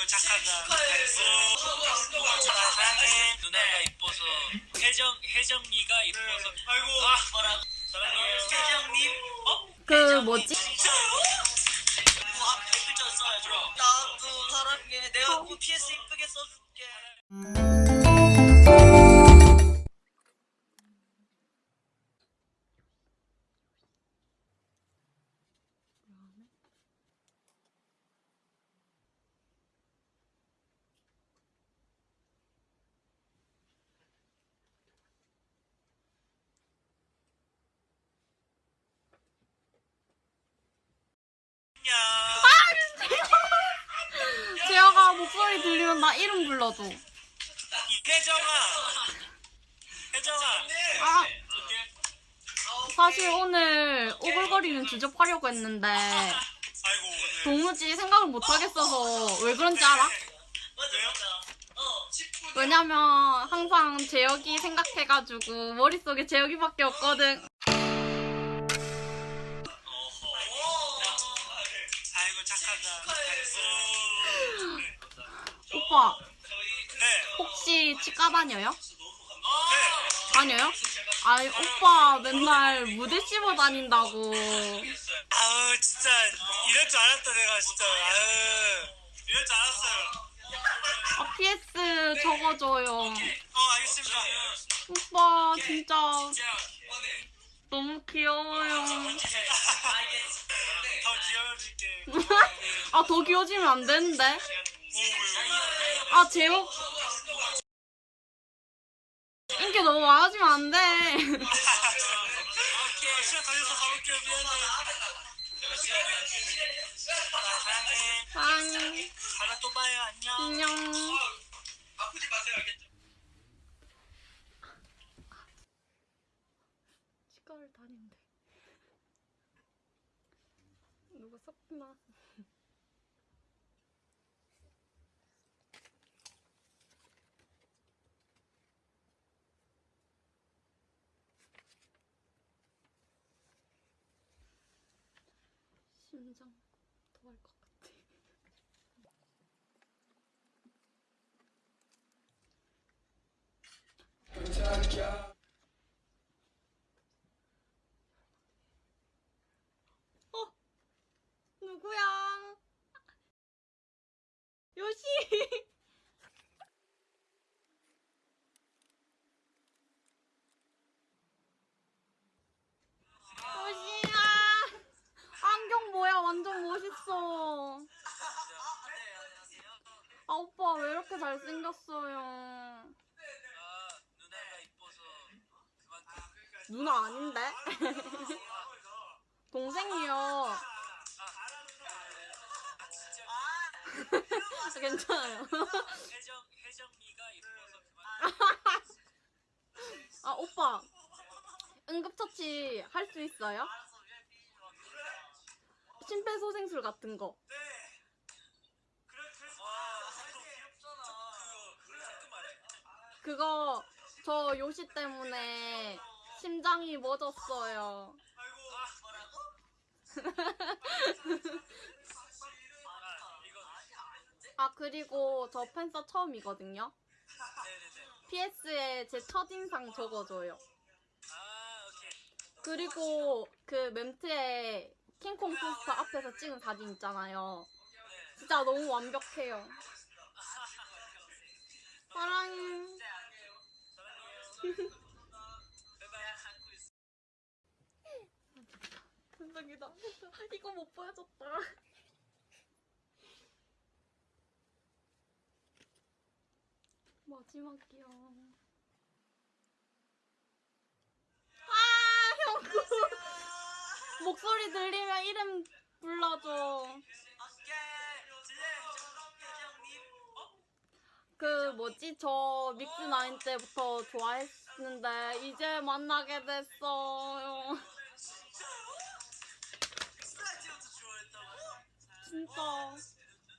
아이고 착하다. 잘했어. 나 사랑해. 누나가 이뻐서. 혜정 혜정이가 이뻐서. 아이고. 아 뭐라. 사랑해요. 혜정님. 어? 그 뭐지? 써야죠. 나도 사랑해. 내가 꼭 PS 이쁘게 써줄게. 안녕. 재혁아 목소리 들리면 나 이름 불러줘. 혜정아. 혜정아. 아 사실 오늘 오글거리는 주접하려고 했는데. 도무지 생각을 못 하겠어서 왜 그런지 알아? 왜요? 어. 10분. 왜냐면 항상 재혁이 생각해가지고 머릿속에 재혁이밖에 없거든. 혹시 치과 다녀요? 네. 다녀요? 아니 오빠 맨날 무대 씹어 다닌다고. 아우 진짜 이럴 줄 알았다 내가 진짜. 아유. 이럴 줄 알았어요. 아 PS 적어줘요. 어 알겠습니다. 오빠 진짜 너무 귀여워요. 더 귀여워질게. 아 더 귀여워지면 안 되는데. 아 재혁 인기 너무 많아지면 안 돼. 왜. 아, 봐요. 안녕. 치과를 다닌대. 누가 섞나? 심장 토할 것 같아. 어? 누구야? 요시! 요시야! 안경 뭐야? 완전 멋있어. 아, 오빠 왜 이렇게 잘생겼어요? 누나 아닌데? 동생이요. 아, 괜찮아요. 아, 오빠. 응급처치 할 수 있어요? 심폐소생술 같은 거. 네. 그래 그래서 와, 너 귀엽잖아. 그거 가끔 말해. 그거 저 요시 때문에 심장이 멎었어요. 아, 그리고 저 팬서 처음이거든요. PS에 제 첫인상 적어줘요. 그리고 그 멘트에 킹콩 포스터 앞에서 찍은 사진 있잖아요. 진짜 너무 완벽해요. 사랑해. 감사합니다. 이거 못 보여줬다. 마지막이야. 아, 형구. 목소리 들리면 이름 불러줘. 그 뭐지 저 믹스 나인 때부터 좋아했는데 이제 만나게 됐어요. 진짜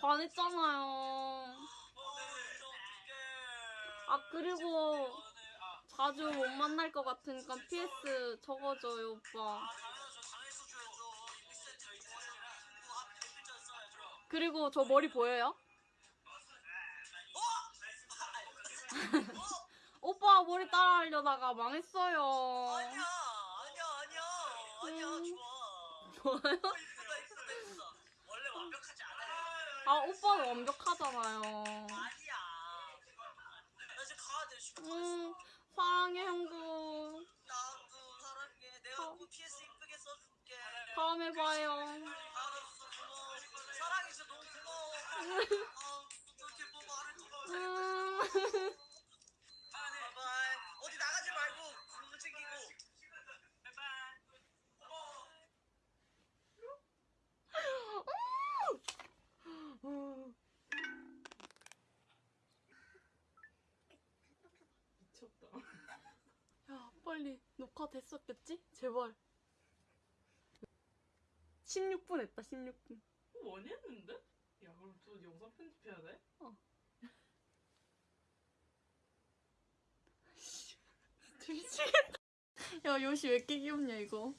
반했잖아요. 아 그리고 자주 못 만날 것 같으니까 PS 적어줘요 오빠. 그리고 저 머리 보여요? 오빠 머리 따라 하려다가 망했어요. 아니야 아니야 아니야 아니야 음. 좋아 좋아요? 이쁘다 이쁘다 이쁘다 원래 완벽하지 않아요 아 오빠는 완벽하잖아요. 아니야 나 이제 가야 돼 쉬고 음 사랑해 형부. 나도 사랑해 내가 어. 꼭 PS 이쁘게 써줄게 다음에 봐요. 알았어 고마워 사랑해 진짜 너무 고마워 음. 어디 나가지 말고 건강 챙기고 바이바이 미쳤다. 야 빨리 녹화 됐었겠지? 제발. 16분 했다 16분. 많이 했는데? 야 그럼 또 영상 편집해야 돼? 미치겠다. 야 요시 왜 이렇게 귀엽냐 이거.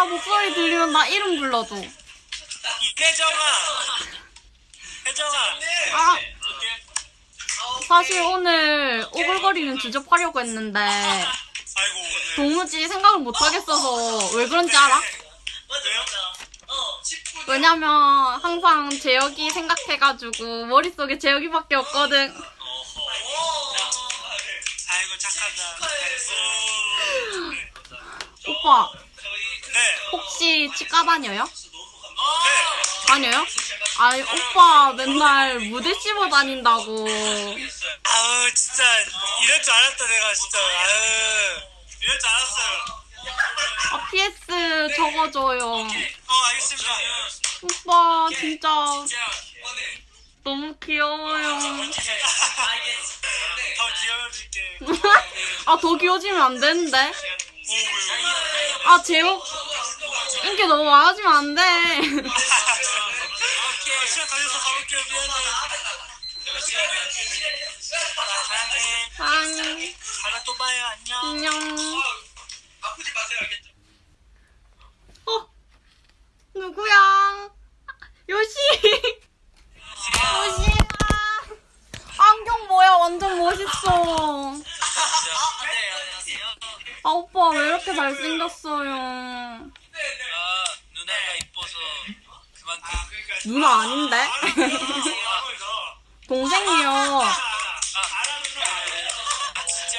아 목소리 들리면 나 이름 불러줘. 혜정아 혜정아. 아. 사실 오늘 오글거리는 주접하려고 했는데 아이고 오늘. 도무지 생각을 못 하겠어서 왜 그런지 알아? 왜요? 어 10분 왜냐면 항상 재혁이 생각해가지고 머릿속에 재혁이밖에 없거든. 아이고. 착하다. 잘했어. 오빠 네. 혹시 치과 다녀요? 네. 다녀요? 아니 오빠 맨날 무대 씹어 다닌다고. 아우 진짜 이럴 줄 알았다 내가 진짜 아유 이럴 줄 알았어요 아 PS 적어줘요. 어 알겠습니다 오빠 진짜 너무 귀여워요. 더 귀여워질게 아더 귀여워지면 안 되는데. 아 재혁 인기 너무 많아지면 안 돼. 시간 걸려서 가볼게요 미안해 사랑해 사랑해. 다음에 또 봐요 안녕 안녕. 아프지 마세요 알겠죠? 어 누구야? 요시. 요시야. 안경 뭐야? 완전 멋있어. 네 안녕하세요 아 오빠 왜 이렇게 잘생겼어요? 아 누나가 이뻐서 그만큼 누나 아닌데? 동생이요.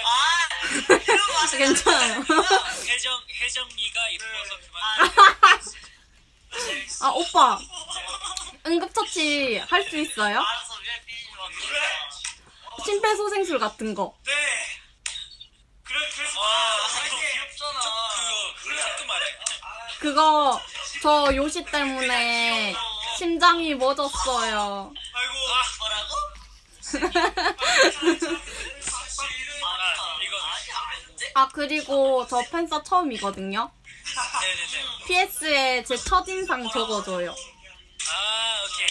아 괜찮아요. 혜정 혜정이가 이뻐서 그만 아 오빠 응급처치 할 수 있어요? 심폐소생술 같은 거. 네 그래 와 귀엽잖아 그거 저 요시 때문에 심장이 멎었어요. 아이고 뭐라고? 아 아니야 아 그리고 저 팬서 처음이거든요. PS에 제 첫인상 적어줘요. 아 오케이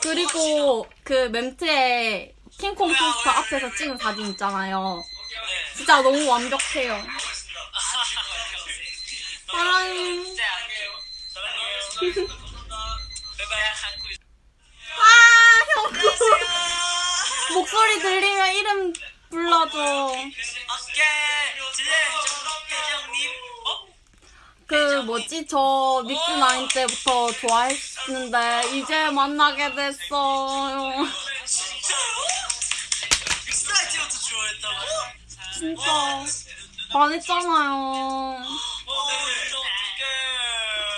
그리고 그 멘트에 킹콩 포스터 앞에서 찍은 사진 있잖아요. 네 진짜 너무 완벽해요. 사랑해. 형구 목소리 들리면 이름 불러줘. 어? 그 뭐지 저 믹스 나인 때부터 좋아했는데 이제 만나게 됐어요. 진짜 반했잖아요. 어, 어떡해.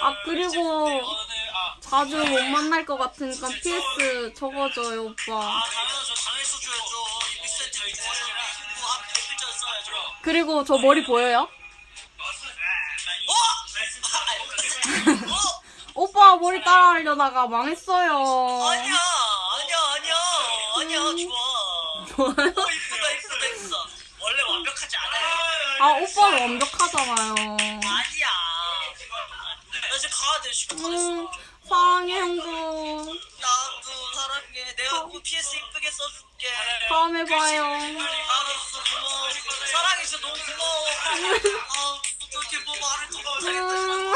아 그리고 아, 자주 못 만날 것 같으니까 PS 적어줘요 오빠. 아. 뭐, 한 100글자 써야죠. 그리고 저 머리 보여요? 어? 오빠 머리 따라 하려다가 망했어요. 아니야, 아니야, 아니야. 아니야, 음. 좋아. 좋아요? 어, 이쁘다, 이쁘다, 이쁘다. 원래 완벽하지 않아요. 아 오빠는 완벽하잖아요. 아니야. 나 이제 가야 돼. 시간 다 됐어. 음 사랑해 형도 나도 사랑해. 내가 꼭 PS 이쁘게 써줄게. 다음에 봐요 알았어 고마워. 사랑해 진짜 너무 고마워. 아 어떻게 뭐 말을 더 음.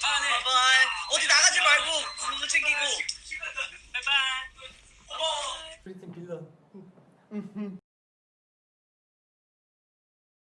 Bye bye. 어디 나가지 말고 공부 챙기고. Bye bye. 프리팀 빌런